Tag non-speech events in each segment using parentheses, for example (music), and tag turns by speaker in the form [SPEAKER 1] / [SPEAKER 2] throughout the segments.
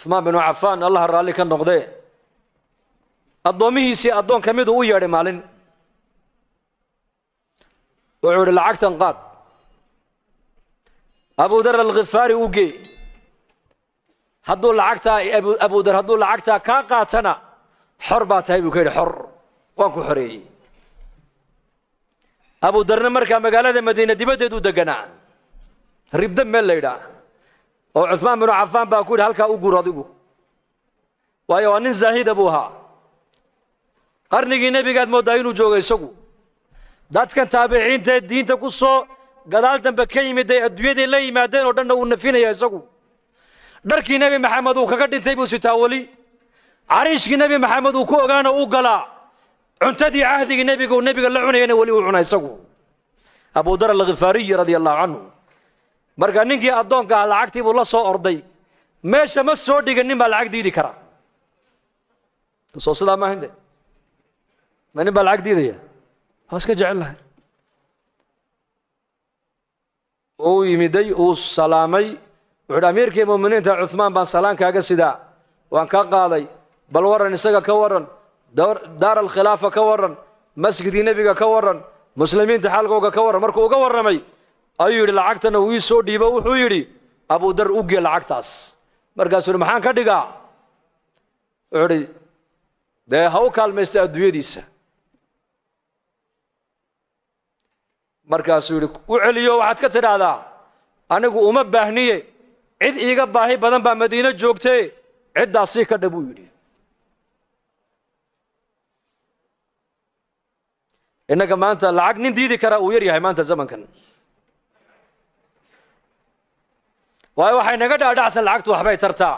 [SPEAKER 1] cuhmaan binu cafaan allaha raalli ka noqdee addoommihiisii addoon ka miduu u yeedhay maalin. Wuxuu idhi lacagtan qaad. Abudar alkhifaari u gee hadduu lacagtaa abudar hadduu lacagtaa kaa qaatana xor baa tahay buu ka yidhi xor waan ku xoreeyey. Abudarna markaa magaalada madiine dibaddeed u deganaa ribda meel la yidhaah oo cuhmaan binu cafaan baa ku yidhi halkaa u guur adigu. Waayo waa nin zaahida buu ahaa. Qarnigii nebigaad mooddaa inuu joogo isagu. Dadkan taabiciintaee diinta ku soo gadaal dambe ka yimid ay adduunyaday la yimaadeen oo dhanna uu nafinaya isagu. Dharkii nebi maxamed uu kaga dhintay buu sitaa weli. Cariishkii nebi maxamed uu ku ogaana u galaa. Cuntadii cahdigii nebiga uu nebiga la cunayana weli uu cuna isagu. Abudar alkhifaariyi radia allahu canhu marka ninkii addoonka ah lacagtii buu la soo orday. Meesha ma soo dhigan nin baa lacag diidi kara. Soo sidaa maaha de ma nin baa lacag diidaya? Waa iska jecel uu yimiday uu salaamay. Wuxu uhi amiirkii mu'miniinta cuhmaan baan salaan kaaga sidaa. Waan ka qaaday. Bal warran isaga ka warran. Daar alkhilaafa ka warran. Masjidkii nebiga ka warran. Muslimiinta xaalkooga ka warran. Markuu uga warramay ayuu yidhi lacagtana uu ii soo dhiibo wuxuu yidhi abudar u gee lacagtaas. Markaasuu yidhi maxaan ka dhigaa? Wuxuu idhi dee ha u kaalmaysta adduunyadiisa. Markaasuu yidhi u celiyo waxaad ka tidhaahdaa anigu uma baahniye cid iiga baahi badan baa madiine joogtee ciddaasii ka dha buu yidhi. Innaga maanta lacag nin diidi karaa uu yar yahay maanta zamankan waayo waxay naga dhaadhacsan lacagtu waxbay tartaa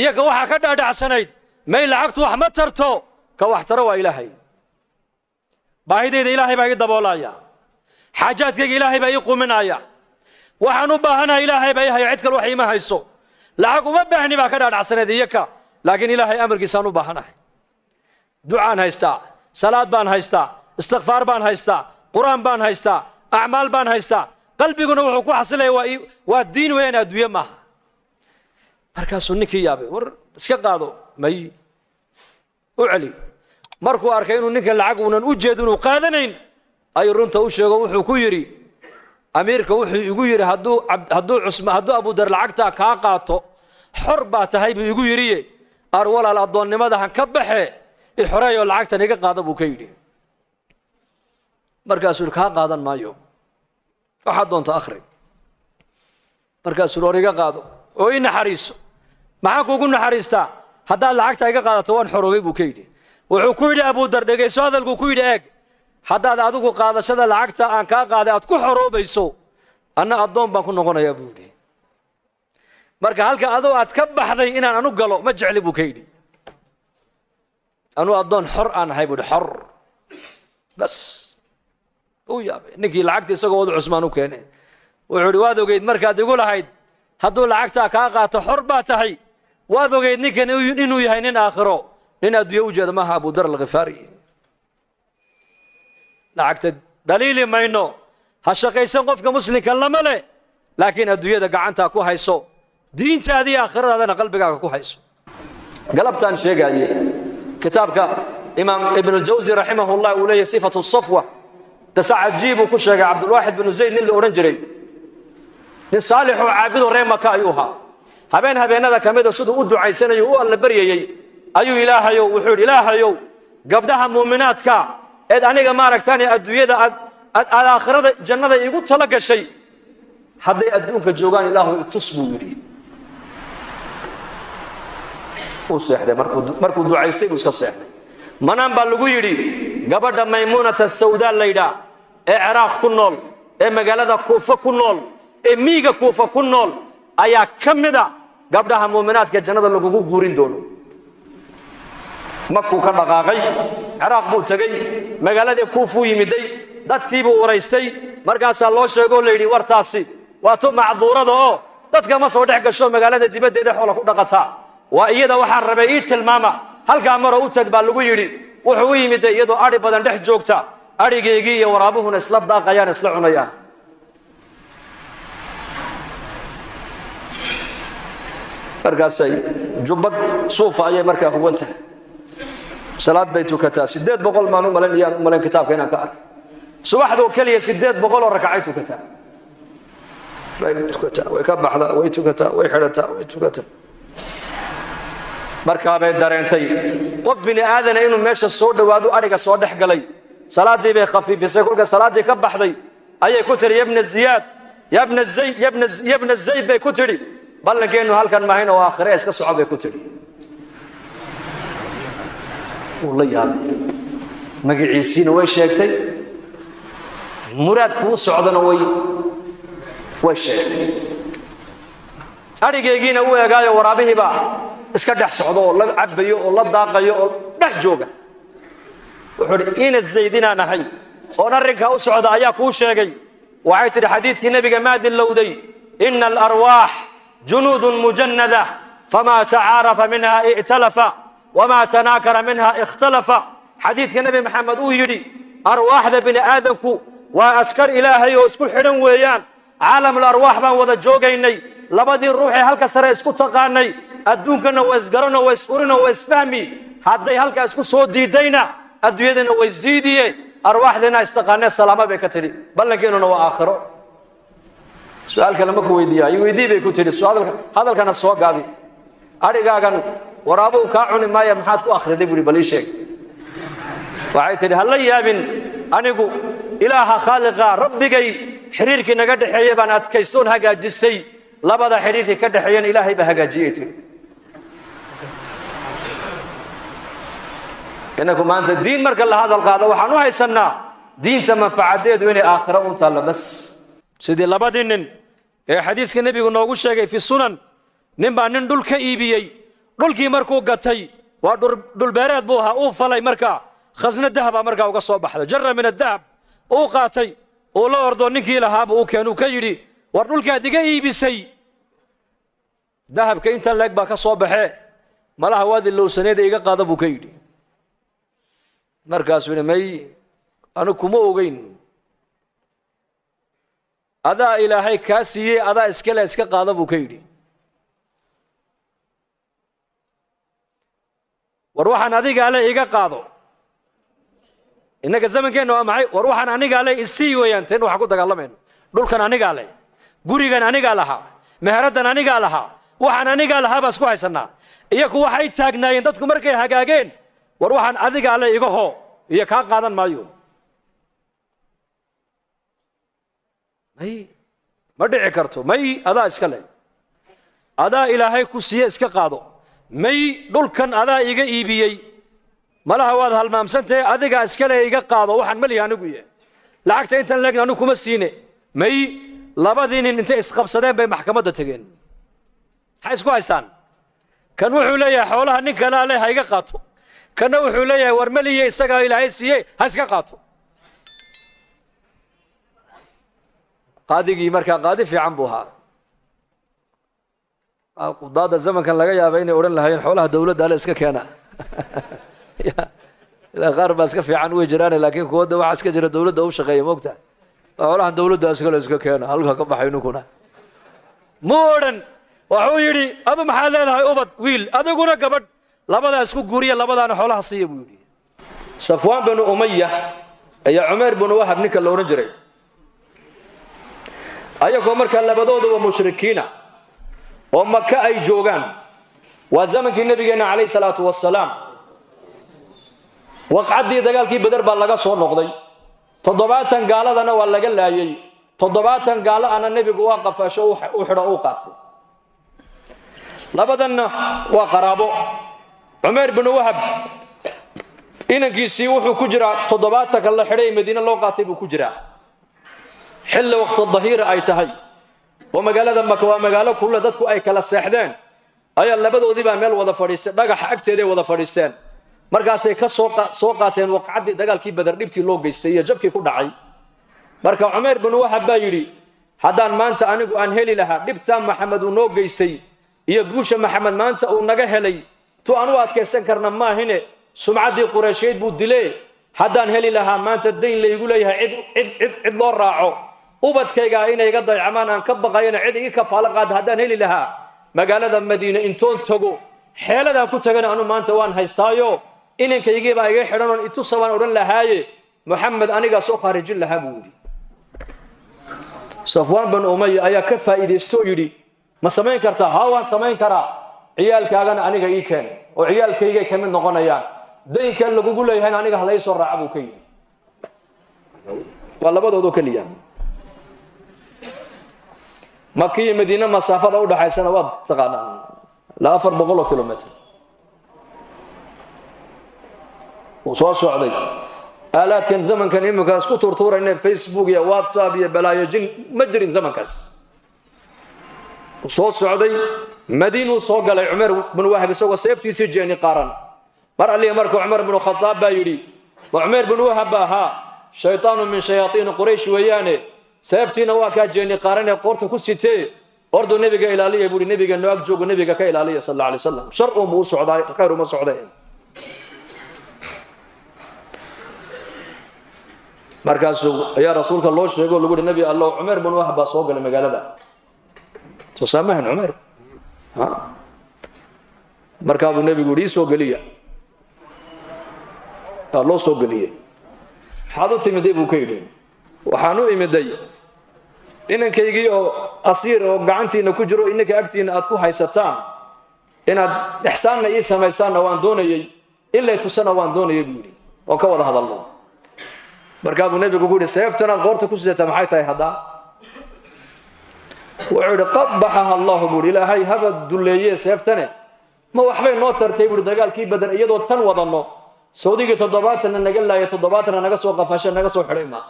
[SPEAKER 1] iyaga waxaa ka dhaadhacsanayd may lacagtu wax ma tarto. Ka wax taro waa ilaahay. Baahidayda ilaahay baa ii daboolaya xaajaadkayga ilaahay baa ii quminaya. Waxaan u baahanaha ilaahay baa ii cid kale wax iima hayso. Lacag uma baahni baa ka dhaadhacsanayd iyaka laakiin ilaahay amarkiisaan u baahanahay. Ducaan haystaa salaad baan haystaa istikfaar baan haystaa qur'aan baan haystaa acmaal baan haystaa qalbiguna wuxuu ku xasilaya waa diin weeyaan adduunye maaha markaasuu ninkii yaabay war iska qaado may u celi. Markuu arkay inuu ninkan lacag uunan u jeed inuu qaadanayn ayuu runta u sheego wuxuu ku yidhi amiirka wuxuu igu yidhi hadduu hadduu cusma hadduu abudar lacagtaa kaa qaato xor baa tahay buu igu yidhiye ar walaal addoonnimada han ka baxe i xoreeyoo lacagtan iga qaada buu ka yidhi. Markaasuu kaa qaadan maayo waxaad doonta akhri. Markaasuu yidhi or iga qaado oo ii naxariiso. Maxaan kuugu naxariistaa? Haddaad lacagta iga qaadato waan xoroobay buu ka yidhi. Wuxuu ku yidhi abudar dhegayso hadalkuu ku yidhi eeg haddaad adigu qaadashada lacagta aan kaa qaaday aad ku xoroobayso anna addoon baan ku noqonayaa buu yidhi. Marka halka adoo aad ka baxday inaan anu galo ma jecli buu ka yidhi. Anuu addoon xor aan ahay buu yidhi xor. Bas u yaabay ninkii lacagta isagoo wadu cusmaan u keene wuxuu idhi waad ogeyd markaad igu lahayd hadduu lacagtaa kaa qaato xor baa tahay. Waad ogeyd ninkan inuu yahay nin aakhiro. Nin adduunye u jeeda maaha abudar alkhifaari lacagta dhaliili mayno. Ha shaqaysan qofka muslimka lama leh laakiin adduunyada gacantaa ku hayso. Diintaadii aakhiradaadana qalbigaaga ku hayso. Galabtaan sheegaaye kitaabka imaam ibnuljawsi raximahullah uu leeyahy sifatu safwa cajiibuu ku sheegay cabdulwaaxid binu zayd nin la odhan jiray. Nin saalixoo caabidoo ree maka ayuu ahaa. Habeen habeenada ka mida siduu u ducaysanayo u alla baryayey ayuu ilaahayow wuxuu yidhi ilaahayow gabdhaha muuminaadka eed aniga maaragtaan adduunyada aad aad aakhirada jannada iigu tala gashay. Hadday adduunka joogaan ilaahu itus buu yidhi. Uu seexday markuu ducaystay buu iska seexday. Manaan baa lagu yidhi gabadha maymuunata sawdaa laydhaa ee ciraaq ku nool ee magaalada kuufa ku nool ee miiga kuufa ku nool ayaa ka mida gabdhaha muuminaadka jannada lagugu guurin doono. Makuu ka dhaqaaqay ciraaq buu tegey magaaladii kuufuu yimiday dadkiibuu waraystay markaasaa loo sheegoo layidhi wartaasi waa tu macduurada oo dadka ma soo dhex gasho magaalada dibaddeeda xoola ku dhaqataa waa iyada waxaan rabay ii tilmaama halkaa maroo u tag baa lagu yidhi wuxuu u yimiday iyadoo adhi badan dhex joogta. Adhigaygii iyo waraabuhuna isla daaqayaan isla cunayaan. Markaasay jubbad suufa ayay markaa huwan tahay salaad bay tukataa. Sideed boqol maan u malayn iyaan u malayn kitaabka inaan ka arkay subaxdoo keliya sideed boqol oo rakacay tukataa. Way tukataa way ka baxdaa way tukataa way xidhataa way tukataa markaabay dareentay. Qof bini aadana inuu meesha soo dhowaado adhiga soo dhex galay. Salaaddii bay khafiifisay kolka salaaddii ka baxday. Ayay ku tidhi yabna ziyaad yabna zayd bay ku tidhi. Ballankeennu halkan maahayn oo aakhire iska soco bay ku tidhi. Wuu la yaabay. Magaciisiina way sheegtay. Muraadku u socdana way way sheegtay. Adhigaygiina u eegaayo waraabihiibaa iska dhex socdo oo la cabayo oo la daaqayo oo dhex jooga. Wuxuu idhi ina zaydinaan ahay. Oon arrinkaa u socda ayaa kuu sheegay. Waxay tidhi xadiidkii nebiga maa dilowday ina alarwaax junuudun mujannada famaa tacaarafa minha i'talafa wamaa tanaakara minha ikhtalafa. Xadiidka nebi maxamed uu yidhi arwaaxda bini aadamku waa askar ilaahay oo isku xidhan weeyaan. Caalamul arwaax baan wada joogaynay labadii ruuxee halka sare isku taqaanay adduunkana waa isgarano waa is-urino waa isfahmi. Hadday halkaa isku soo diidayna adduunyadana waa isdiidiye arwaaxdeena istaqaanee salaama bay ka tidhi ballankeenuna waa aakhiro. Su'aal kale ma ku weydiiya weydii bay ku tidhi hadalkana soo gaabi adhigaagan waraabuhu kaa cuni maaya maxaad ku akhriday buuhi bal ii sheeg. Waxay tidhi ha la yaabin anigu ilaaha khaaliqa rabbigay xiriirkii naga dhexeeye baan adkaystoon hagaajistay labada xidhiirkii ka dhexeeyana ilaahay baa hagaajiyey tidhi inaku maanta diin marka la hadal qaado waxaan u haysannaa diinta manfacadeedu inay aakhiro un taallo bas. Sidii labadii nin ee xadiiska nebigu noogu sheegay fi sunan nin baa nin dhul ka iibiyey. Dhulkii markuu gatay waa dhulbeereed buu ahaa uu falay markaa khasno dahaba markaa uga soo baxday. Jara min adahab uu qaatay uu la ordo ninkii lahaaba uu keenuu ka yidhi war dhulkaad iga iibisay dahabka inta leeg baa ka soo baxee malaha waad ilowsaneeda iga qaada buu ka yidhi. Markaasuu may anigu kuma ogeyn. Adaa ilaahay kaa siiyey adaa iskale iska qaada buu ka yidhi. War waxaan adigaa le iga qaado. Innaga zamankeenna waa maxay? War waxaan anigaa le isii weeyaan teen waxaan ku dagaalamayno dhulkan anigaa le gurigan anigaa lahaa meheraddan anigaa lahaa waxaan anigaa lahaa baa isku haysannaa iyaku waxay taagnaayeen dadku markay hagaageen war waxaan adigaa le iga hoo iyo kaa qaadan maayo. May ma dhici karto. May adaa iska le adaa ilaahay ku siiye iska qaado. May dhulkan adaa iga iibiyey. Malaha waad halmaamsantahe adigaa iskale iga qaado. Waxaan malihi anigu yahay lacagta intan leegna anigu kuma siine. May labadii nin intay isqabsadeen bay maxkamadda tegeen maxay isku haystaan? Kan wuxuu leeyahay xoolaha nin kalaa leh ha iga qaato. Kanna wuxuu leeyahay war maliye isagaa ilaahay siiye ha iska qaato. Qaadigii markaa qaadi fiican buu ahaa. Qudaada zamankan laga yaaba inay odhan lahaayeen xoolaha dawladda ale iska keena. (laughs) Qaar baa iska fiican way jiraan laakiin kuwada waxaa iska jira dawladda u shaqeeya moogta. Xoolahan dawladda iskale iska keena halka ka baxay ninkuna mu odhan wuxuu yidhi adu maxaad leedahay ubad wiil? Adiguna gabadh. Labadaa isku guuriya labadaana xoolaha siiya buu yidhi. Safwaan binu umaya ayaa cumayr binu wahab ninka la odhan jiray. Ayagoo markaa labadooduba mushrikiina oo maka ay joogaan waa zamankii nabigeenna calayh salaatu wasalaam waqcaddii dagaalkii beder baa laga soo noqday. Toddobaatan gaaladana waa laga laayey toddobaatan gaalo ana nebigu waa qafaasho u xidho uu qaatay labadanna waa qaraabo. Cumayr binu wahab inankiisii wuxuu ku jiraa toddobaatanka la xidhay madiine loo qaatay buu ku jiraa. Xilli waqti dahiira ay tahay. Oo magaalada maka waa magaalo kulle dadku ay kala seexdeen. Ayaa labadoodii baa meel wada fadhiistay dhagaxa agteeday wada fadhiisteen markaasay ka soo qaateen waqcaddii dagaalkii badar dhibtii loo geystay iyo jabkii ku dhacay. Marka cumayr binu wahab baa yidhi haddaan maanta anigu aan heli lahaa dhibtaa maxamed uu noo geystay iyo guusha maxamed maanta uu naga helay tu aan u adkaysan karna maahine sumcaddii qureysheed buu dile haddaan heli lahaa maanta dayn laygu leeyahay cid cid cid loo raaco. Ubadkaygaa inay iga daycamaan aan ka baqayana cid igi kafaalo qaada haddaan heli lahaa. Magaalada madiine intoon tago xeeladaan ku tagana anu maanta waan haystaayo. Inankaygiibaa iga xidhan oon itusa baan odhan lahaaye. Moxamed anigaa soo khaarijin lahaa buu yidhi. Safwaan banu umaya ayaa ka faa'iidaysto yidhi ma samayn kartaa? Haa waan samayn karaa. Ciyaalkaagana aniga ii keen. Oo ciyaalkaygay ka mid noqonayaan. Daynkan lagugu leeyahayna aniga halay soo raaca buu ka yidhi. Waa labadoodoo keliya. Maka iyo madiine masaafada u dhaxaysana waad taqaanaan. Ilaa afar boqol oo kilomitr wuu soo socday. Aalaadkan zamankan iminkaas ku tuurtuurayna facebook iyo whatsapp iyo balaayo jin ma jirin zamankaas soo socday madiinuu soo galay cumar binu wahab isagoo seeftiisii jeeni qaaran. Mar alliya markuu cumar binu khadaab baa yidhi wa cumar binu wahab baa ahaa shaytaanu min shayaaiini quraysh weeyaane seeftiina waa kaa jeeni qaaran ee qoorta ku sitee orduu nebiga ilaaliya buuhi nebiga noo ag joogo ka ilaaliya sal alla alay shar uunbuu u socdaa khayr uma socdee markaasuu ayaa rasuulka loo sheego lagu yihi nebi allow cumeer wahab soo galay magaalada soo saamahan cumeer markaa buu nebigu yihi ii soo geliya. Waa loo soo geliyey. Maxaad u timiday ka yidhi? Waxaan u imiday inankaygii oo asiir oo gacantiina ku jiro inanka agtiina aad ku haysataan. Inaad ixsaanna ii samaysaanna waan doonayey in lay tusana waan doonayay buu yidhi. Ka wada hadalno markaa buu nebigu ku qoorta ku sidataa maxay tahay haddaa wuxuu yidhi qabaxaha allahu buu yidhi ilaahay haba dulleeye seeftane. Ma waxbay noo tartay buuhi dagaalkii badan iyadoo tan wadanno sawdigii toddobaatanna naga laaya toddobaatanna naga soo qafashe naga soo xidhay ma.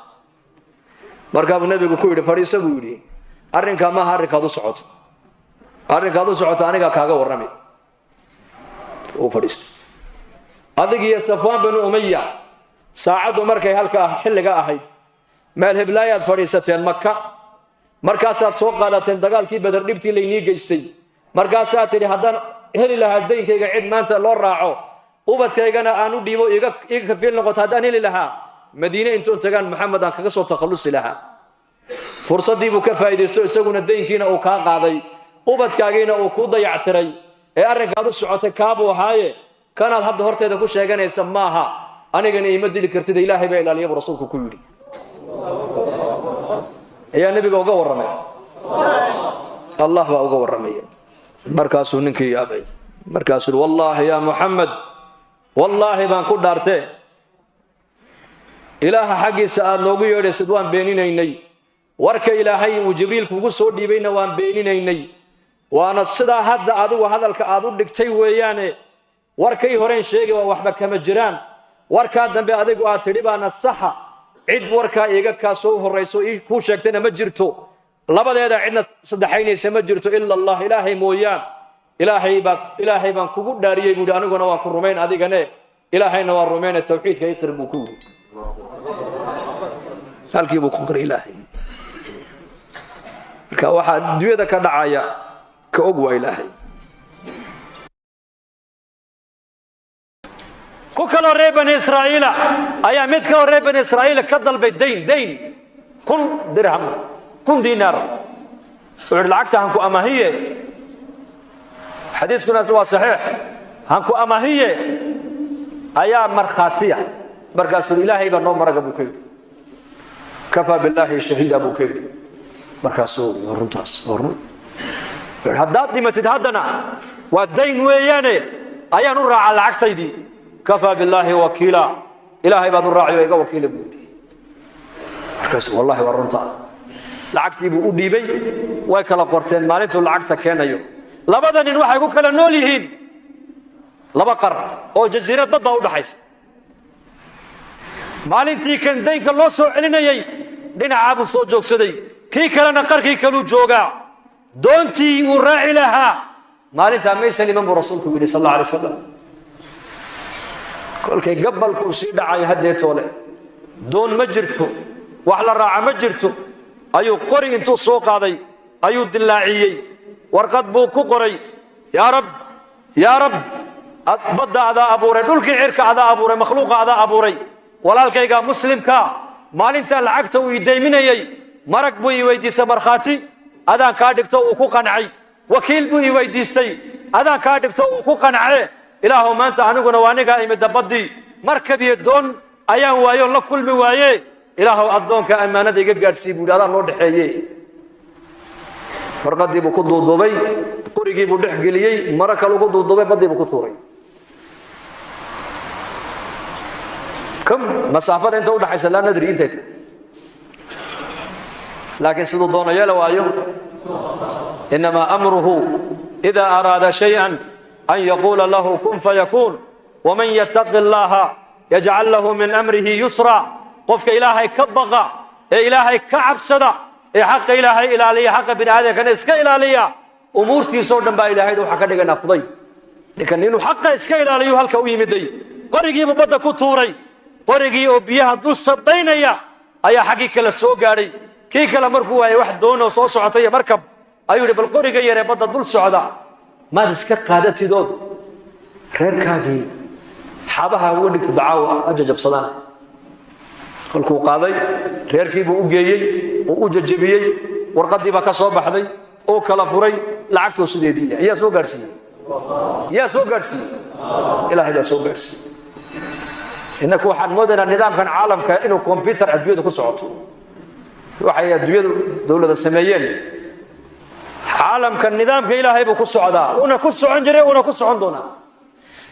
[SPEAKER 1] Markaa buu nebigu ku yidhi fadhiisa buu yidhi arrinkaa maaha arrinkaad u socoto arrinkaad u socoto anigaa kaaga warrami. Uu fadhiistay. Adigiyo safwaan binu umaya saacaddu markay halka xilliga ahayd meel heblaayaad fadhiisateen maka markaasaad soo qaadateen dagaalkii badar dhibtii laynii geystay. Markaasaad tidhi haddaan heli lahaa daynkayga cid maanta loo raaco ubadkaygana aan u dhiibo iga kafiil noqoto haddaan heli lahaa madiine intoon tagaan maxamed aan kaga soo takhallusi lahaa. Fursaddii buu ka faa'iidaysto isaguna daynkiina uu kaa qaaday ubadkaagiina uu kuu dayactiray. Ee arrinkaad u socotay kaabuu ahaaye? Kanaad hadda horteeda ku sheeganaysa maaha. Anigana iima dili kartida ilaahay baa ilaaliya buu rasuulku ku yidhi ayaa nebiga uga warramay. Allah baa uga warramaya markaasuu ninkii yaabay. Markaasuu wallaahi yaa muxamed wallaahi baan ku dhaartee ilaaha xaggiisa aad noogu yeedhaysid waan beeninaynay. Warka ilaahay uu jibriil kugu soo dhiibayna waan beeninaynay. Waana sidaa hadda adigu hadalka aad u dhigtay weeyaane. Warkay horeen sheegay waa waxba kama jiraan. Warkaa dambe adigu aad tidhi baana saxa cid warkaa iiga kaa soo horrayso kuu sheegtayna ma jirto. Labadeeda cidna saddexaynaysa ma jirto ila allah ilaahay mooyaan. Ilaahay baa ilaahay baan kugu dhaariyey buuhi aniguna waan ku rumayn adigane ilaahayna waan rumayne tawxiidka iqir buu ku yidhi. Halkii buu ku qiray ilaahay. Marka waxaa adduunyada ka dhacaya ka og waa ilaahay ku kaloo reer bani israa'iila ayaa mid kaloo reer bani israa'iila ka dalbay dayn dayn kun dirham kun diinaar. Wuxuu yidhi lacagta hanku amahiye xadiiskunaas waa saxiix. Hanku amahiye ayaa markhaatiya. Markaasuu ilaahay baa noo maraga buu ka yidhi. Kafaa billaahi shahiida buu ka yidhi. Markaasuu runtaas run. Haddaad dhimatid haddana waa dayn weeyaane ayaan u raacaa lacagtaydii kafaa billaahi wakiila. Ilaahay baad u raaciyo iga wakiila buu yidhi. Markaasu wallahi waa runta. Lacagtii buu u dhiibay. Way kala qorteen. Maalintuu lacagta keenayo. Labada nin waxay ku kala nool yihiin. Laba qar oo jasiirad badda u dhaxaysa. Maalintii kan daynka loo soo celinayey dhinacaa buu soo joogsaday. Kii kalena qarkii kaluu joogaa doontii uu raaci lahaa. Maalintaa maysan iman buu rasuulku yidhi sal alla alay wasalam kolkay gabalkuu sii dhacayo haddeetoole doon ma jirto wax la raaca ma jirto. Ayuu qori intuu soo qaaday ayuu dillaaciyey. Warqad buu ku qoray yaa rab yaa rab badda adaa abuuray dhulkii cirka adaa abuuray makhluuqa adaa abuuray. Walaalkayga muslimka maalintaa lacagta uu idayminayey marag buu ii weydiisay markhaati adaan kaa dhigto uu ku qancay. Wakiil buu ii weydiistay adaan kaa dhigto uu ku qancee ilaahow maanta aniguna waa anigaa imida baddii markab iyo doon ayaan waayo la kulmi waaye. Ilaahow addoonka ammaanada iga gaadhsiiy buu yidhi adaan loo dhexeeye warqadii buu ku duuduubay qorigii buu dhex geliyey maro kale ugu duuduubay baddii buu ku tuuray. Kam masaafada inta udhaxaysa laa nadri intay tahay laakiin siduu doono yeela waayo inamaa amruhu ida araada shayئa an yaquula lahu kun fayakuun waman yattaqi اllaha yajcal lahu min amrihi yusra qofka ilaahay ka baqa ee ilaahay ka cabsada ee xaqa ilaahay ilaaliya xaqa bini aadamkana iska ilaaliya umuurtiisoo dhan baa ilaahay waxaa ka dhiganaa fuday ninkan inuu xaqa iska ilaaliyo halka u yimiday qorigiibuu badda ku tuuray qorigii oo biyaha dul sabaynaya ayaa xaggii kale soo gaadhay kii kale markuu waayay wax doonoo soo socotay markab ayuu yidhi bal qoriga yaree badda dul maad iska qaadatidood. Reerkaagii xabaha uga dhigta dacaawo ah ajajabsadaan kolkuu qaaday reerkiibuu u geeyey uu u jajabiyey warqadii baa ka soo baxday uu kala furay lacagtuu sideediiya yaa soo gaadhsiiyey? Yaa soo gaadhsiiyey? Ilaahay baa soo gaadhsiiyey. Innaku waxaan moodaynaa nidaamkan caalamka inuu combyutar adduunyada ku socoto. Waxay adduunyadu dowladda sameeyeen caalamka nidaamka ilaahay buu ku socdaa. Una ku socon jiray una ku socon doonaa.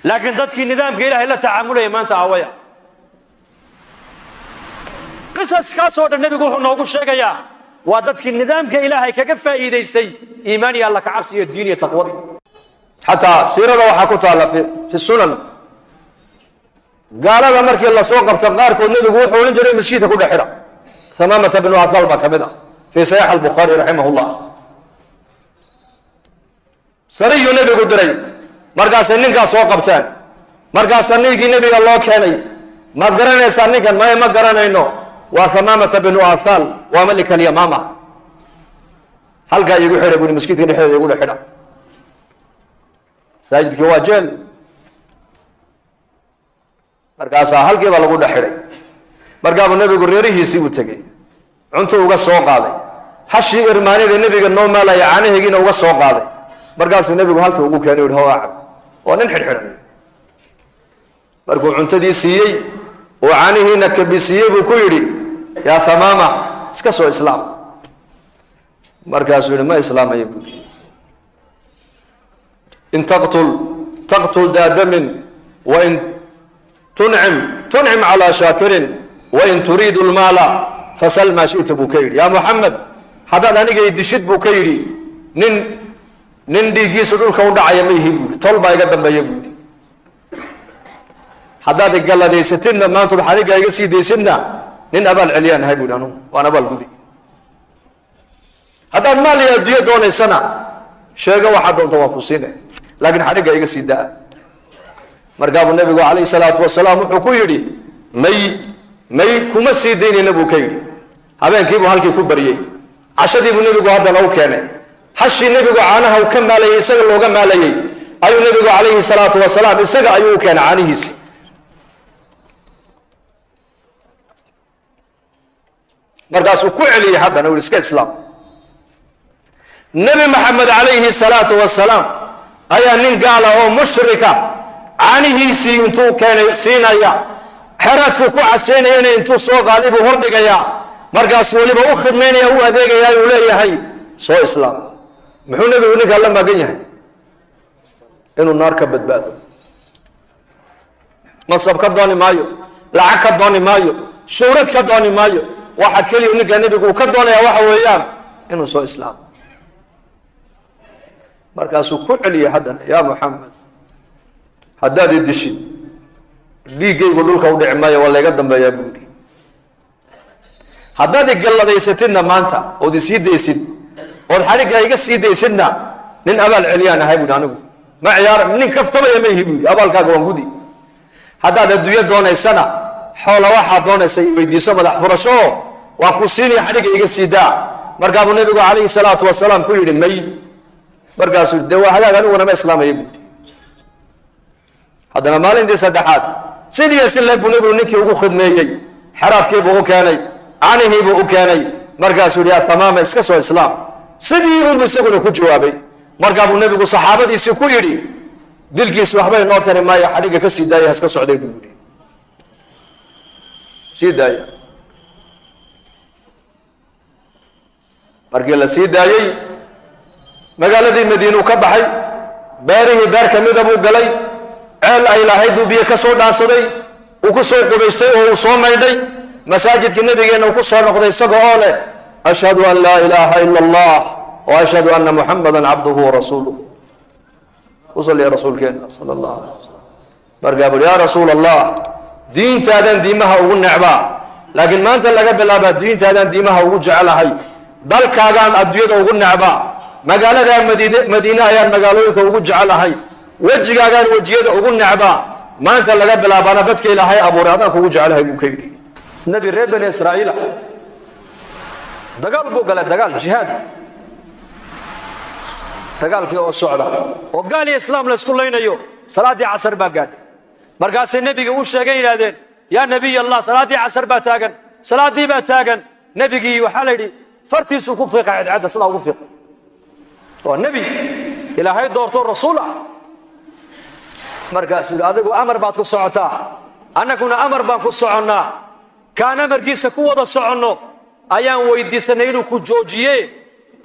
[SPEAKER 1] Laakiin dadkii nidaamka ilaahay la tacaamulaya maanta awaya qisaskaasoo dhan nebigu wuxuu noogu sheegayaa waa dadkii nidaamka ilaahay kaga faa'iidaystay iimaan iyo alla ka cabsi iyo diin iyo taqwada xataa siirada waxaa ku taalla fi sunan. Gaalada markii la soo qabta qaarkood nebigu wuxuu odhan jiray maskiidka ku dhex xidha hamaamata bnu athal baa ka mid ah fii saxiix albukhaari raximah sariyuu nebigu diray. Markaasay ninkaas soo qabteen. Markaasaa ninkii nebiga loo keenay. Maad garanaysaa ninkan? Maya ma garanayno? Waa hamaamata bnu athal. Waa malika alyamaama halkaa iigu xidha buri maskiidka dhexdeeda igu dhex xidha. Masaajidkii waa jeel. Markaasaa halkiiba lagu dhex xidhay. Markaabuu nebigu reerihiisii uu tegey. Cuntuu uga soo qaaday. Hashii irmaanida nebiga noo maalaya caanaheegiina uga soo qaaday markaasuu nebigu halkii ugu keenay uhi hawaa cab waa nin xidhxidhan. Markuu cuntadii siiyey oo caanihiina kabisiiyey buu ku yidhi yaa hamaama iska soo islaam. Markaasuu yihi ma islaamaya buu yidhi. In taqtul taqtul daadamin wain tuncim tuncim calaa shaakirin wain turiidu lmaala fasal maa shita buu ka yidhi. Yaa muxamed haddaad aniga idishid buu ka yidhi. Nin nin dhiiggiisa dhulka u dhacaya ma ihi tol baa iga dambeeya buu yidhi. Haddaad igalladaysatidna maantood xaniga iga sii daysidna nin abaal celiyaan ahay buu yidhi anugu waan abaal gudi. Haddaad maal iyo adduunyo doonaysana sheego waxaa doonta waan ku siine. Laakiin xaniga iga sii daa. Markaabuu nebigu calayhi salaatu wasalaam wuxuu ku yidhi may may kuma sii daynayna buu ka yidhi. Habeenkiibuu halkii ku baryey cashadiibuu nebigu haddana u keenay hashii nebigu caanaha u ka maalayey isaga looga maalayey ayuu nebigu calayhi salaatu wasalaam isaga ayuu u keenay caanihiisi. Markaasuu ku celiyey haddana u iska islaam. Nebi maxamed calayhi salaatu wasalaam ayaa nin gaala oo mushrika caanihiisii intuu keenay siinaya. Xeraadku ku casaynayana intuu soo qaaday buu hordhigayaa. Markaasuu weliba u khidmaynaya u adeegayaa uu leeyahay soo islaam muxuu nebigu ninkaa la magan yahay? Inuu naar ka badbaado. Masab ka dooni maayo lacag ka dooni maayo shuurad ka dooni maayo. Waxa keliya ninkaa nebigu uu ka doonaya waxa weeyaan inuu soo islaamo. Markaasuu ku celiyay haddana yaa muxamed haddaad i dishid dhiiggaygu dhulka u dhici maayo waa layga dambeeyaa buu yidhi haddaad igalladaysatidna maanta ood isii daysid ood xadhiggaa iga sii daysidna nin abaal celiyaan ahay buuhi anigu. Ma ciyaar nin kaftamaya ma ihi buu yidhi abaalkaaga waan gudi. Haddaad adduunyo doonaysana xoola waxaad doonaysa weydiiso madax furasho oo ku siinaya xadhigga iga sii daa. Markaabuu nebigu calayhi salaatu wasalaam ku yidhi may. Markaasuu dee waa hagaag aniguna ma islaamaya buuhi haddana maalintii saddexaad sidii si leeg buu nebigu ninkii ugu khidmeeyey xeraadkiibuu u keenay canihiibuu u keenay. Markaasuu yihi athamaama iska soo islaam sidii unbu isaguna ku jawaabay.
[SPEAKER 2] Markaa buu nebigu saxaabadiisii ku yidhi dilkiis waxba inoo tari maayo xadhigga ka sii daaya haska socday buu yidhi. Sii daaya markii la sii daayey magaaladii madiinuu ka baxay beerihii beer ka mida buu galay ceel ay lahayd buu biyo ka soo dhaansaday uu ku soo qubaystay oo uu soo maydhay masaajidka nebigeenna uu ku soo noqday isaga oo leh ashhadu an laa ilaaha ila allah wa ashhadu anna muxamadan cabduhu warasuuluh u saliya rasuulkeena sala alay wasalam markaa buuri yaa rasuul allah diintaadan diimaha ugu necbaa laakiin maanta laga bilaabaa diintaadan diimaha ugu jecelahay dalkaagaan adduunyada ugu necbaa magaaladaa madiine madiine ayaan magaalooyinka ugu jecelahay wejigaagaan wejiyada ugu necbaa maanta laga bilaabaana dadka ilaahay abuuray adaan kugu jecelahay buu ka yidhi nebi reer bani israa'iila dagaal buu galay dagaal jihaad.
[SPEAKER 1] Dagaalkii oo socda. Oo gaal iyo islaam la isku laynayo salaaddii casar baa gaadhay. Markaasay nebiga u sheegeen yidhahdeen yaa nebiy allah salaaddii casar baa taagan salaaddii baa taagan. Nebigii waxaa la yidhi fartiisuu ku fiiqay cadcadda sidaa ugu fiiqay. Waa nebi ilaahay doorto rasuul ah. Adigu amar baad ku socotaa annaguna amar baan ku soconnaa. Kaan amarkiisa ku wada soconno ayaan weydiisanay inuu ku joojiye.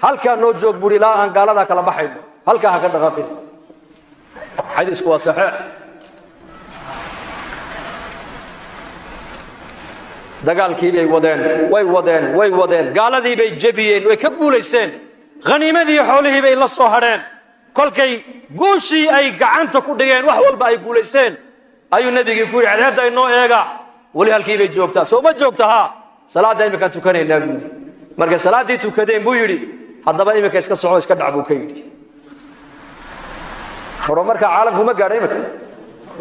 [SPEAKER 1] Halkaa noo joog buuri ilaa aan gaaladaa kala baxayno. Halkaa ha ka dhaqaaqin. Xadiisku waa saxiix dagaalkii bay wadeen way wadeen way wadeen. Gaaladii bay jebiyeen way ka guulaysteen. Khaniimadii xoolihii bay la soo hadheen. Kolkay guushii ay gacanta ku dhigeen wax walba ay guulaysteen. Ayuu nebigii ku yidhi cadceedda inoo eega. Weli halkii bay joogtaa. Soo ma joogta salaadda iminkaan tukanaynaa buu yidhi. Markay salaaddii tukadeen buu yidhi haddaba iminka iska soco iska dhac buu ka yidhi. Horumarka caalamku ma gaadha iminka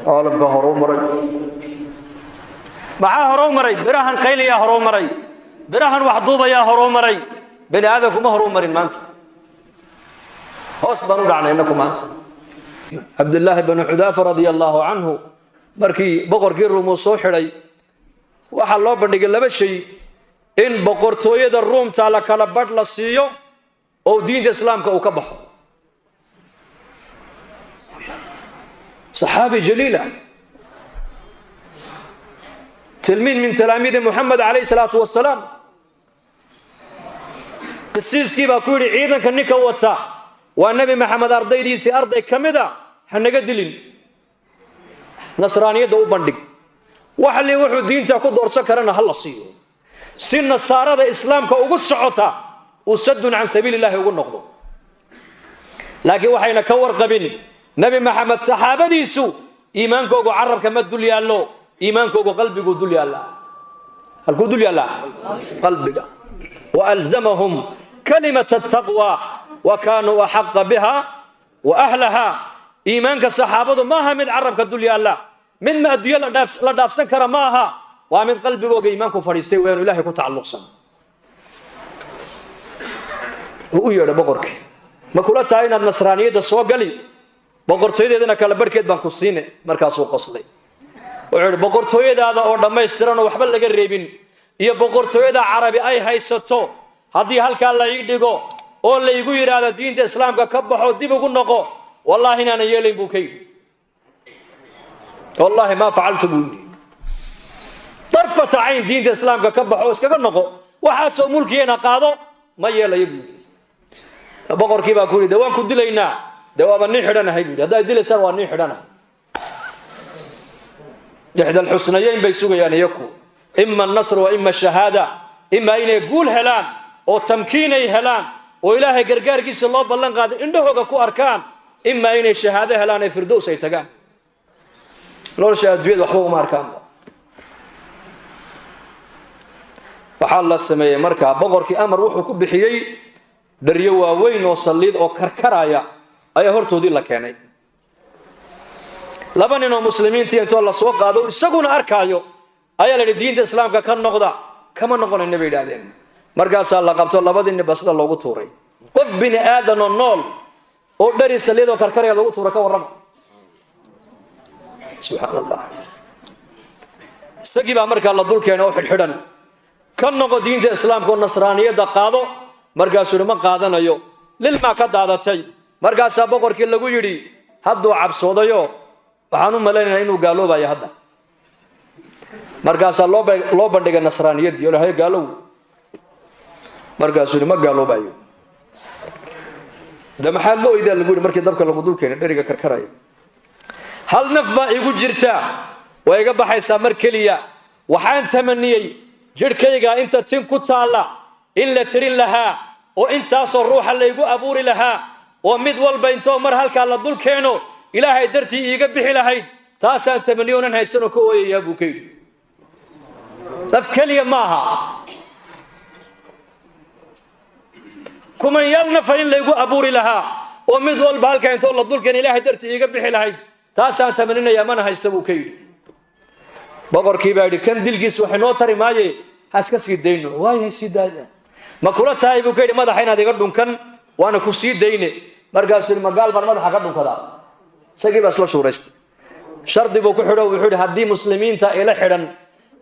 [SPEAKER 1] caalamka maray. Maxaa maray? Birahan qayliyaa horuu maray. Birahan waxduubayaa horuu maray. Bani aadamku ma horuu marin maanta. Hoos baan u dhacnay innaku maanta. Cabdillaahi banu xudaafa radia allaahu canhu markii boqorkii ruum uu soo xidhay waxaa loo bandhigay laba shay in boqortooyada ruumta la kala badh la siiyo oo diinta islaamka uu ka baxo صحابي جليلة تلميذ من تلاميذ محمد عليه الصلاة والسلام قسيس كيبا كوري عيدا كنكا وتا والنبي محمد أرضي ديسي أرضي كمدا حنقا دلين نصرانية waxli wuxuu diinta ku doorsan karana hal la siiyo. Si nasaarada islaamka ugu socota usadun sadun can sabiili llahi ugu noqdo. Laakiin waxayna ka warqabin nabi maxamed saxaabadiisu iimaankoogu carabka ma dul yaallo iimaankoogu qalbiguu dul yaalla. Halkuu dul yaallaa qalbiga. Waalzamahum kalimata taqwa wa kaanuu axaqa biha wa ahlaha. Iimaanka saxaabadu maaha mid carabka dul yaalla mid ma adduunyo la dhaafsan kara ma aha. Waa mid qalbigooga iimaanku fadhiistay weenu ilahay ku tacalluqsan. U yeedha boqorkii ma kula tahay inaad nasraaniyadda soo gali? Boqortooyadeedana kala barhkeed baan ku siine markaasuu qoslay wuxuu idhi boqortooyadaada oo dhammaystiran waxba laga reebin iyo boqortooyada carabi ay haysato haddii halkaa la dhigo oo laygu yidhaahdo diinta islaamka ka baxo dib ugu noqo wallaahi inaanan yeelayn buu ka yidhi wallaahi maa facaltu buu yidhi. Darfata diinta islaamka ka baxo iskaga noqo. Waxaasoo mulkigeena qaado ma yeelayo buu yidhi. Ku yidhi waan ku dilaynaa. De waaba nin xidhanahay bu yidhi. Haddaad dilaysaan waa nin bay sugayaan iyaku ima annasr wa ima shahaada. Imaa inay guul helaan oo tamkiinay helaan oo ilaahay gargaarkiisa loo ballan qaaday indhahooga ku arkaan. Imaa inay shahaado helaan ee firdows ay tagaan nolosha adduunyada waxba uma arkaanba waxaa la sameeyey markaa boqorkii amar wuxuu ku bixiyey dharyo waaweyn oo saliid oo karkaraya ayaa hortoodii la keenay. Laba nin oo muslimiintii intoo la soo qaado isaguna arkaayo ayaa la yidhi diinta islaamka ka noqda kama noqonayna bay yidhahdeen markaasaa la qabto labadii ninba sida loogu tuuray. Qof bini aadan oo nool oo dhari saliid oo karkaraya loogu tuura ka warrama subxaan allah isagii baa markaa la dul keenay oo xidhxidhan. Ka noqo diinta islaamka oo nasraaniyadda qaado markaasuu ma qaadanayo. Lilmaa ka daadatay markaasaa boqorkii lagu yidhi hadduu cabsoodayo waxaan u malaynayaa inuu gaaloobayo hadda. Markaasaa loo ba- loo bandhigay nasraaniyaddii olahay gaalow. Markaasuu ma gaaloobayo. De maxaa la oydaa lagu yidhi markii dabka lagu dul keenay dheriga karkaraya hal naf baa igu jirta? Way iga baxaysaa mar keliya. Waxaan tamaniyey jidhkayga inta tin ku taalla in la tirin lahaa oo intaasoo ruuxa laygu abuuri lahaa oo mid walba intoo mar halkaa la dul keeno ilaahay dartii iiga bixi lahayd. Taasaan tamaniyo onan haysanoo ka ooyayaa buu ka yidhi. Naf keliya maaha kumanyaal nafa in laygu abuuri lahaa oo mid walba halkaa intoo la dul ilaahay dartii iiga bixi lahayd taasaan tamaninayaa mana haysta buu ka yidhi. Boqorkii baa yidhi kan dilgiis waxay noo tari maaye? Ha iska sii dayno. Waaya sii daaya ma kula tahay buu ka yidhi madaxa inaad iga dhunkan waana ku sii dayne. Markaasuu yidhi magaal baan madaxa ka dhunkadaa. Isagii baa isla shuuraystay. Shardi buu ku xidho wuxuu yidhi haddii muslimiinta ila xidhan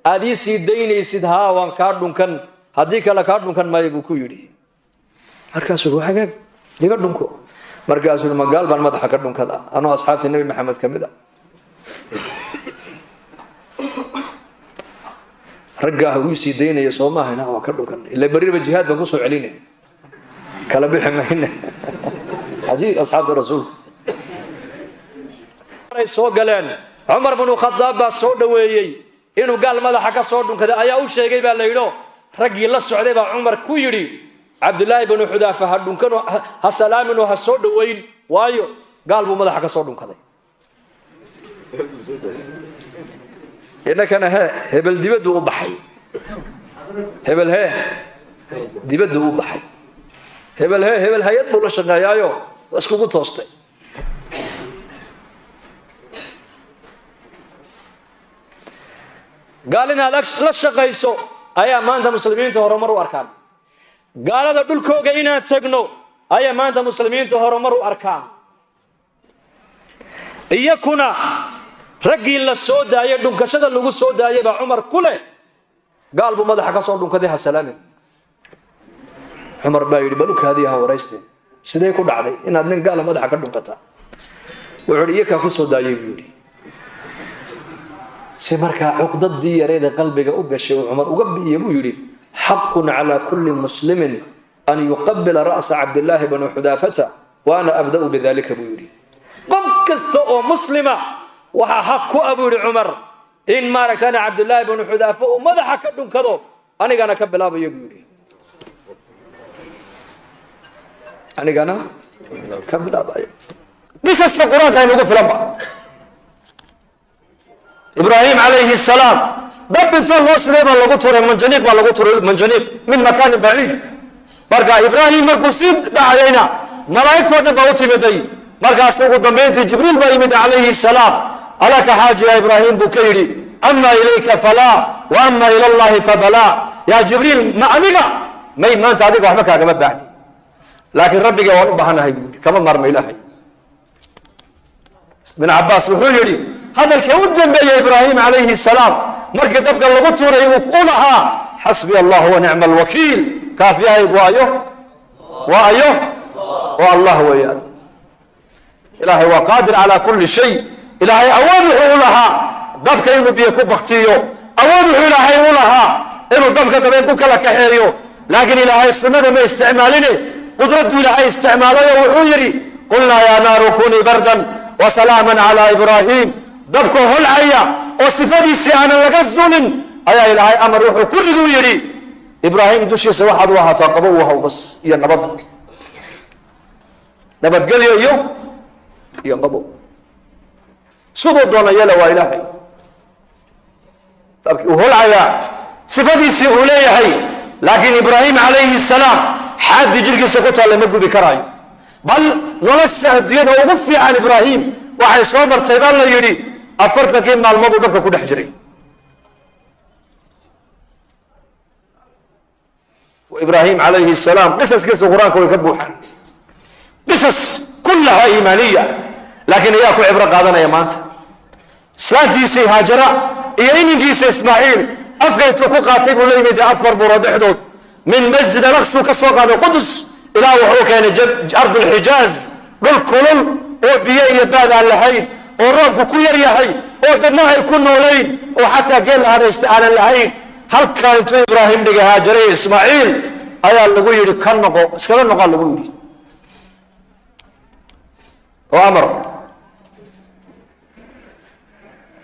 [SPEAKER 1] aad ii sii daynaysid haa waan kaa dhunkan. Haddii kale kaa dhunkan maayo buu ku yidhi. Markaasuu yidhi iga dhunko markaasuu magaal baan madaxa ka dhunkadaa anoo asxaabtii nebi maxamed ka mid a. Raggaa uu sii daynaya soo waa ka dhunkan. Ila berriba jihaad baan ku soo celinay. Kala bixi mayne cajiib asxaabta rasuulka. Soo galeen. Cumar binu khadaab baa soo dhoweeyey. Inuu gaal madaxa ka soo dhunkaday ayaa u sheegay baa la yidho raggii la socday baa cumar ku yidhi cabdulaahi binu xudaafa ha dhunkano ha salaaminoo ha soo dhoweyn. Waayo gaal buu madaxa ka soo dhunkaday. Innakana hee hebel dibaddu u baxay. Hebel hee dibaddu u baxay. Hebel hee hebel hay'ad buu la shaqeeyaayo toostay. Gaal inaad la shaqayso ayaa maanta muslimiinta horumar u arkaan gaalada dhulkooga inaan tagno ayaa maanta muslimiinta horumar u arkaan. Iyakuna raggii la soo daayay dhunkashada lagu soo daayay baa cumar ku leh. Gaal buu madaxa ka soo dhunkaday ha salaamin. Cumar baa yidhi balukaadii ha warayste. Sidee ku dhacday inaad nin gaala madaxa ka dhunkataa? Wuxuu yidhi iyakaa ku soo daayay buu yidhi. Si markaa cuqdadii yareeda qalbiga u gashay uu cumar uga bi'iye buu yidhi xaqun calaa kulli muslimin an yuqabila ra'sa cabdillaahi bani xudaafata wa ana abda'u bidalika buu yidhi qof kasta oo muslima waxaa xaq ku ah buu yidhi cumar in maaragtana cabdillaahi bani xudaafa uu madaxa ka dhunkado anigana ka bilaabayo buu yidhi anigana ka bilaabayo
[SPEAKER 2] qisaska qur'aanka aynugu filanba ibraahim calayhi salaam dab intoo loo shiday baa lagu turay manjaniiq baa lagu turay manjaniiq min makaanin baciid marka ibraahim markuu sii dhacdayna malaa'igtoo dhan baa u timiday markaas ugu dambayntii jibriil baa yimid calayhi salaam alaka xaaji ya ibraahim buu ka yidhi ama ilayka falaa wa ama ila allahi fabalaa yaa jibriil ma adiga may maanta adiga waxba kaagama baahni laakiin rabbiga waan u baahanahay buu yidhi kama maarma ilaahay bin cabaas wuxuu yidhi hadalkii u dambeeyey ibraahim calayhi salaam markii dabka lagu tuuray uu u lahaa xasbi allah wa alwakiil kaafiyahayg waayo waa ayo waa allah weeyaan. Ilaahay waa qaadir calaa kulli shay. Ilaahay awood wuxuu u lahaa dabka inuu biyo ku baktiyo. Awood wuxuu ilaahay u lahaa inuu dabka dabeed ku kala kaxeeyo. Laakiin ilaahay sunnada ma isticmaaline? Qudradduu ilaahay isticmaalayo wuxuu yidhi qulnaa yaa naaru kunii bardan wasalaaman calaa ibraahim dabkoo holcaya oo sifadiisii aanan laga zulin ayaa ilaahay amar wuxuu ku riduu yidhi ibraahim dushiisa waxaad u ahaataa qabo u haw bas iyo nabad. Nabadgelyo iyo iyo qabo. Siduu doona yeela waa ilaahay. Dabkii uu holcayaa sifadiisii uu leeyahay laakiin ibraahim calayhi salaam xaaddii jirhkiisa ku taalla ma gubi karaayo bal nolosha adduunyada ugu fiican ibraahim waxay soo martay baa la yidhi afartankii maalmooduu dabka ku dhex jiray. Ibraahim calayhi salaam qisaskiisa qur'aanka way ka buuxaan. Qisas kullaha iimaaniya laakiin ayaa ku cibro qaadanaya maanta. Islaantiisii haajara iyo ininkiisa ismaaciil afka intuu ku qaatay buu la yimid afar buuro dhexdood min masjid alaqsuu ka soo qaaday qudus ilaa wuxuu keenay ardulxijaaz dhul kulul oo biyo iyo baad aan lahayn oo roobku ku yar yahay oo dadna ay ku noolayn oo xataa geel hadhaysta aanan lahayn. Halkaa intuu ibraahim dhigay haajare iyo ismaaciil ayaa lagu yidhi ka noqo iskaga noqaa lagu yidhi. Oo amar.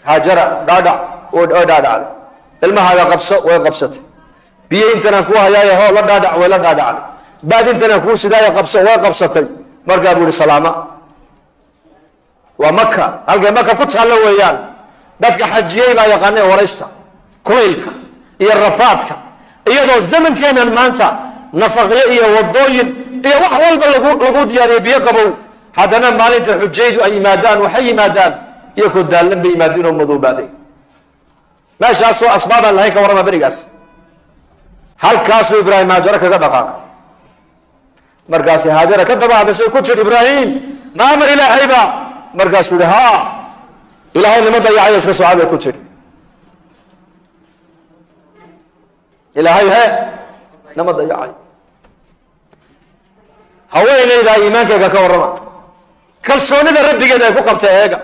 [SPEAKER 2] Haajara dhaadhac oo dhaadhacday ilmahaaga qabso way qabsatay. Biyo intanaan kuu hayaayo hoo la dhaadhac way la dhaadhacday baad intanaan kuu sidaayo qabso way qabsatay. Markaa buu yihi salaama. Waa maka halkay maka ku taallo weeyaan dadka xajiyey baa yaqaanee waraysta kulaylka iyo rafaadka iyadoo zamankeenan maanta nafaqyo iyo wadooyin iyo wax walba lagu lagu diyaariyo biyo qabow. Haddana maalinta xujaydu ay yimaadaan waxay yimaadaan iyakoo daallan bay yimaadeen oo madoobaaday meeshaasoo asbaabaan lahayn ka warrama berigaas. Halkaasuu ibraahim haajaro kaga dhaqaaqay markaasi haajara ka daba hadashay ku tir ibraahim ma amar ilaahayba markaasuu yihi ha ilaahay nima dayacaya iska soca bay ku tiri ilaahay he nama dayacay. Haweenaydaa iimaankeyga ka warrama. Kalsoonida rabbigeeda ay ku qabta eega.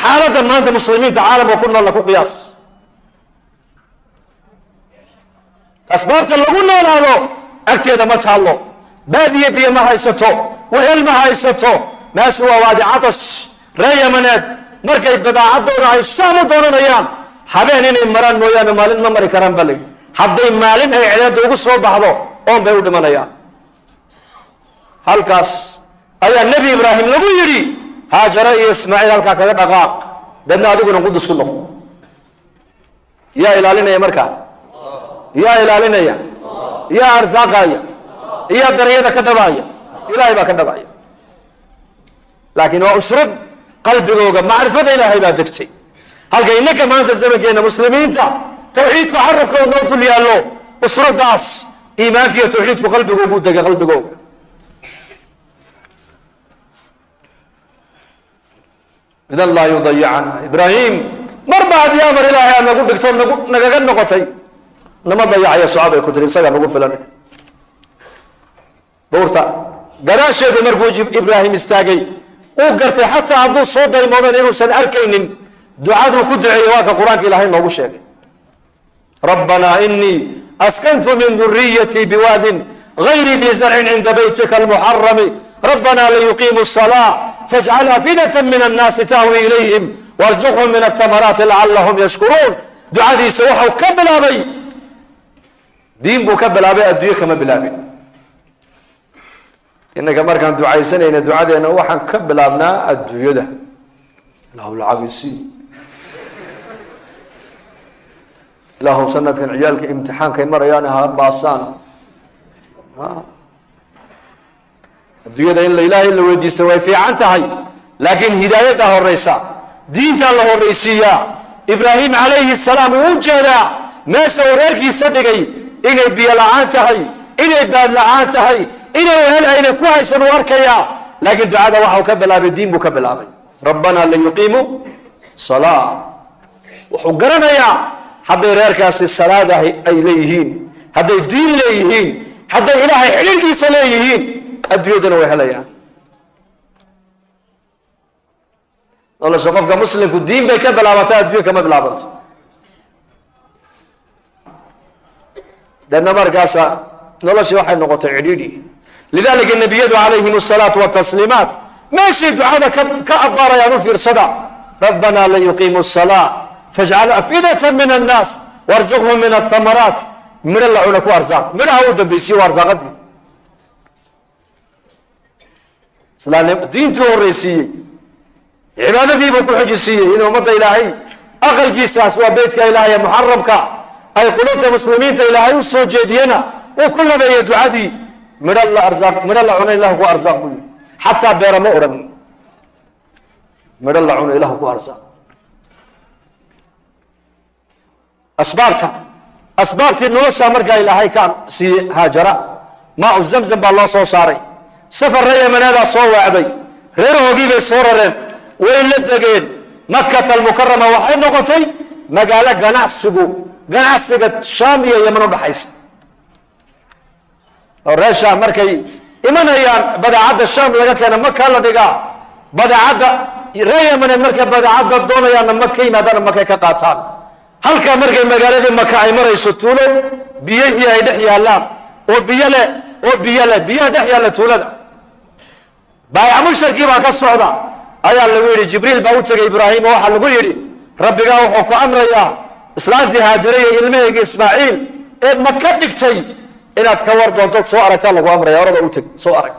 [SPEAKER 2] Xaaladda maanta muslimiinta caalamka ku noolla ku qiyaas. Asbaabta lagu noolaado agteeda ma taallo baadiye biyo ma haysato wehel ma haysato. Meeshu waa waadi catash ree yamaneed. Markay badaacadooda ay shaam u doonanayaan habeen inay maraan mooyaane maalin ma mari karaan ba layidhi hadday maalin ay cideedda ugu soo baxdo oon bay u dhimanayaan. Halkaas ayaa nebi ibraahim lagu yidhi haajare iyo ismaaciil halkaa kaga dhaqaaq. Deedna adiguna qudus ku noqo. Yaa ilaalinaya markaa? Yaa ilaalinaya? Yaa arsaaqaya yaa daryada ka dhabaaya ilaahay baa ka dhabaaya laakiin waa usrad qalbigooga macrifada ilaahay baa degtay halka innaka maanta zamankeena muslimiinta tawxiidku carabkooda noo dul yaallo usradaas iimaanka iyo tawxiidku qalbigoogu degay qalbigooga idan laa yudayicana ibraahim marba haddii amar ilaahay aad nagu dhigto nagaga noqotay nama dayacaya socod ay ku tiri isagaa nagu filan buurta gadaasheedu markuu ibraahim istaagay uu gartay xataa hadduu soo daymoodan inuusan arkaynin ducaduu ku duceeyey waa ka qur-aanka ilaahay noogu sheegay rabbanaa inii askantu min duriyatii biwaadin gayri dii zarcin cinda baytika almuxarami rabbanaa liyuqiimu الصalaa fajcal afidata min annaasi tahwi ilayhim warzuqhum min athamaraati lacalahum yashkuruun ducadiisa waxau ka bilaabay diin buu ka bilaabay adduunye kama bilaabin innaga markaan ducaysanayna ducadeena waxaan ka bilaabnaa adduunyada. Ilaahu lacagisi ilaahu sanadkan ciyaalka imtixaankay marayaan ha baasaan. Adduunyada in la ilaahay la weydiista way fiican tahay laakiin hidaayaddaa horeysa diintaa la horreysiiyaa ibraahim calayhi salaam uu u jeedaa meesha uu reerkiisa dhigay inay biyo la'aan tahay inay baad la'aan tahay inay wehel ayna ku haysan uu arkayaa. Laakiin ducada waxau ka bilaabay diin buu ka bilaabay. Rabbanaa liyuqiimu salaa wuxuu garanayaa hadday reerkaasi salaad ay leeyihiin hadday diin leeyihiin hadday ilaahay xidhiirkiisa leeyihiin adduunyadana way helayaan. Nolosha qofka muslimku diin bay ka bilaabantaa adduunya kama bilaabanto. Deedna markaasa noloshii waxay noqotay cidhiidhi lidalika nabiyadu calayhim asalaatu watasliimaat meeshay ducada ka abaarayaan u fiirsada rabbanaa layuqiimu الsalaa fajcal afidata min annaas warzuqhum min athamaraat midho la cuna ku arsaaq midhaha u dambaysiye arsaaqadii islaamnim diintii horreysiiyey cibaadadiibuu ku xojisiiyey in ummadda ilaahay aqalkiisaas waa beytka ilaahay ee muxaramka ay qulubta muslimiinta ilaahay u soo jeediyena uu ku labeeyey ducadii midho la arsaaq midho la cuna ilahu ku arsaaq buu yihi xataa beera ma odhan midho la cuno ilahu ku arsaaq asbaabta asbaabtii noloshaa markaa ilaahay ka siiyey haajara maa u zamzam baa loo soo saaray. Safar ree yamaneedaa soo waacday reerahoogii bay soo rareen. Way la degeen. Makata almukarama waxay noqotay magaalo ganacsigu ganacsiga shaam iyo yaman udhaxaysa shaam markay imanayaan badeecadda shaam laga keena maka la dhigaa badeecadda reer yamaneed markay badeecadda doonayaanna maka yimaadaana makay ka qaataan. Halkaa markay magaaladii maka ay marayso tuulo biyihii ay dhex yaallaan oo biyo leh oo biyo leh biyaha dhex yaalla tuulada. Baayac musharkii baa ka socda. Ayaa lagu yidhi jibriil baa u tegay ibraahim oo waxaa lagu yidhi rabbigaa wuxuu ku amrayaa islaantii haajare iyo ilmahayga ismaaciil eed maka dhigtay inaad ka war doontood soo aragtaa lagu amraya orada u teg soo arag.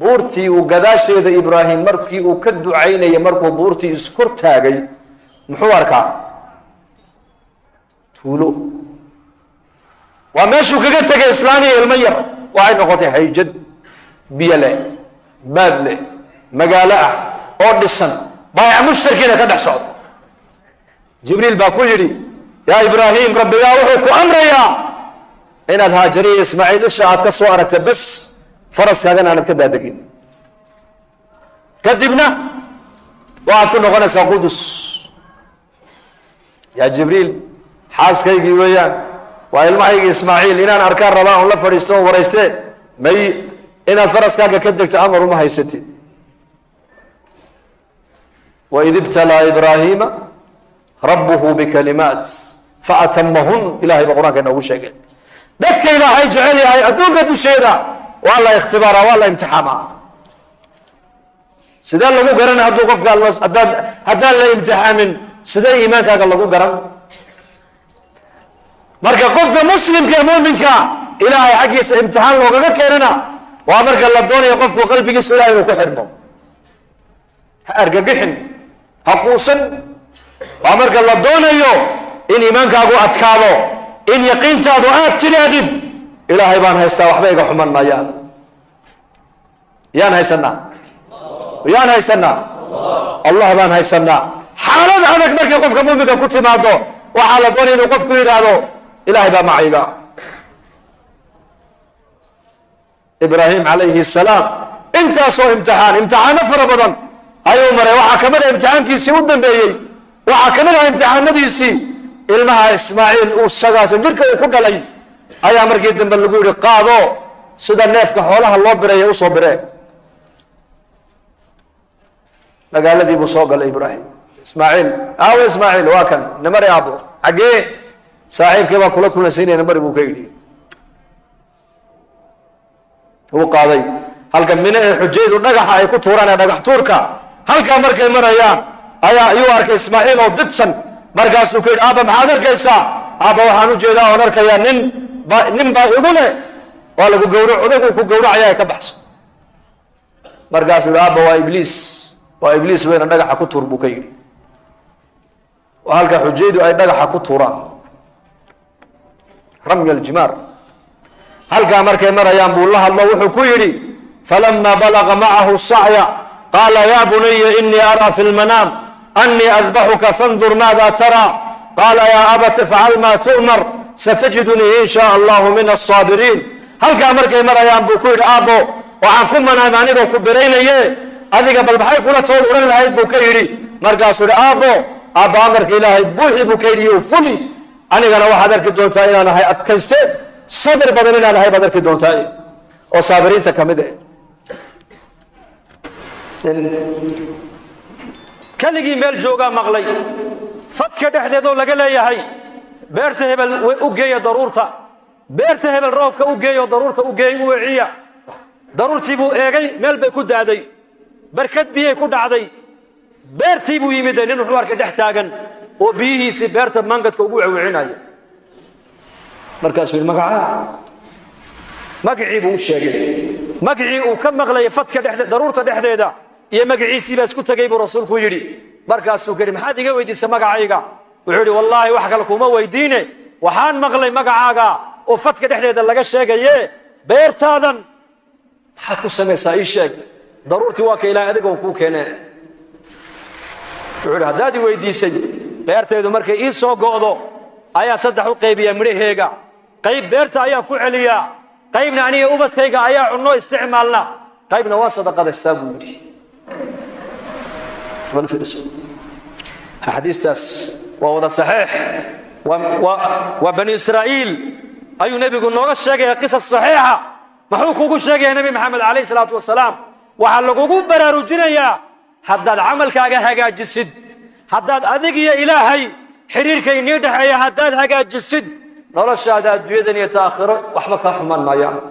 [SPEAKER 2] Buurtii uu gadaasheeda ibraahim markii uu ka ducaynayay markuu buurtii iskor taagay muxuu arkaa? Tuulo. Waa meeshuu kaga tegay islaaniya ilmo yar. Waxay noqotay hayjad biyo leh baad leh magaalo ah oo dhisan baayac mushtarkiina ka dhex socda jibriil baa ku yidhi yaa ibraahim rabbigaa wuxuu ku amrayaa inaad haajariya ismaaciil isha aad ka soo aragta bes faraskaagana aanad ka daadegin kadibna waxaad ku noqonaysaa qudus. Yaa jibriil xaaskaygii weeyaan waa ilmahaygii ismaaciil inaan arkaan rabaa on la fadhiisto oo warayste may inaad faraskaaga ka degto amar uma haysatid waid ibtalaa ibraahiima rabbuhu bikalimaat faatamahun ilahay ba qur'aanka inoogu sheegay. Dadka ilaahay jecel yahay adduunka dusheeda waa la ikhtibaaraa waa la imtixaamaa. Sidee lagu garana hadduu qofka haddaan haddaan la imtixaamin sidee iimaankaaga lagu garan? Marka qofka muslimka ee muuminka ilaahay xaggiisa imtixaan loogaga keenana waa marka la doonayo qofku qalbigiisa ilahay inuu ku xidhmo ha argagixin ha quusan waa marka la doonayo in iimaankaagu adkaado in yaqiintaadu aad tidhaahdid ilaahay baan haystaa waxba iga xuman maayaan yaan haysanaa yaan haysanaa allah baan haysanaa xaalad adag markay qofka muuminka ku timaado waxaa la doonaya inuu qofku yidhaahdo ilahay baa macayga. Ibraahim calayhi salaam intaasoo imtixaan imtixaano fara badan ayuu maray. Waxaa ka mid ah imtixaankiisii u dambeeyey waxaa ka mid ah imtixaanadiisii ilmaha ismaaciil uu sagaasan jirka ku dhalay ayaa markii dambe lagu yidhi qaado sida neefka xoolaha loo bireeya u soo biree magaaladii buu soo galay ibraahim. Ismaaciil aawo ismaaciil waa kan namari aabo xaggee saaxiibkii baa kula kulansiinaya namari buu ka yidhi. Uu qaaday. Halka mine ee xujaydu dhagaxa ay ku tuuraan ee dhagax tuurka halkaa markay marayaan ayaa ayuu arkay ismaaciil oo didsan. Markaasuu ku yidhi aaba maxaad arkaysaa? Aaba waxaan u jeedaa oon arkayaa nin nin baa igu leh. Waa lagu gawra odaygu ku gawracaya ka baxso. Markaasuu yidhi aaba waa ibliis. Waa ibliis weyna dhagaxa ku tuur buu ka yidhi. Waa halka xujaydu ay dhagaxa ku tuuraan. Ramya aljimaar. Halkaa markay marayaan buu la hadlo wuxuu ku yidhi falama balaga macahu sacya qaala ya bunaya inii araa fi lmanaam أني أذبحك فانظر ماذا ترى قال يا أبت افعل ما تؤمر ستجدني إن شاء الله من الصابرين هل كان مركي مريان بوكوير آبو وعن كم من أماني بوكو برينيه أذيك بل بحي كنا تقول أولا لهي بوكيري مركا سور آبو آبا أمرك إلهي بوحي بوكيري وفلي أنا كان واحد أركي دون تاين أنا هاي أتكنسي صبر بدنين أنا هاي بدركي دون تاين وصابرين تكمده
[SPEAKER 1] keligii meel joogaa maqlay. Fadka dhexdeedoo laga leeyahay beerta hebel u geeya daruurta. Beerta hebel roobka u geeyo daruurta u geey u weciya daruurtii buu eegay meel bay ku daaday barkad biyay ku dhacday. Beertii buu yimid nin wuxuu arkay dhex taagan oo biyihiisii beerta mangadka ugu wewcinaya markaasuu yidhi magacaa. Magacii buu u sheegay. Magacii uu ka maqlayay fadka dhexde daruurta dhexdeeda iyo magaciisii baa isku tegay buu rasuulku yidhi. Markaasuu ka yidhi maxaad iga weydiisay magacayga? Wuxuu yidhi wallaahi wax kale kuma weydiine. Waxaan maqlay magacaaga oo fadka dhexdeeda laga sheegaye beertaadan. Maxaad ku samaysaa ii sheeg. Daruurtii waa ka ilaahay adigoo kuu keenee. Wuxuu yidhi haddaad i weydiisay beertaydu markay ii soo go'do ayaa saddex u qaybiyaa midhaheega. Qayb beerta ayaan ku celiyaa. Qaybna aniga ubadkayga ayaa cunno isticmaalna. Qaybna waa sadaqadaystaa buu yidhi xadiistaas. Waa wada saxiix. Waa bani israa'iil. Ayuu nebigu nooga sheegaya qisas saxiixa. Muxuu kugu sheegaya nebi maxamed calayhi salaatu wasalaam? Waxaa lagugu baraarujinayaa haddaad camalkaaga hagaajisid haddaad adig iyo ilaahay xidhiirka inii dhexeeya haddaad hagaajisid noloshaada adduunyadan iyo ta aakhiro waxba kaa xumaan maayaan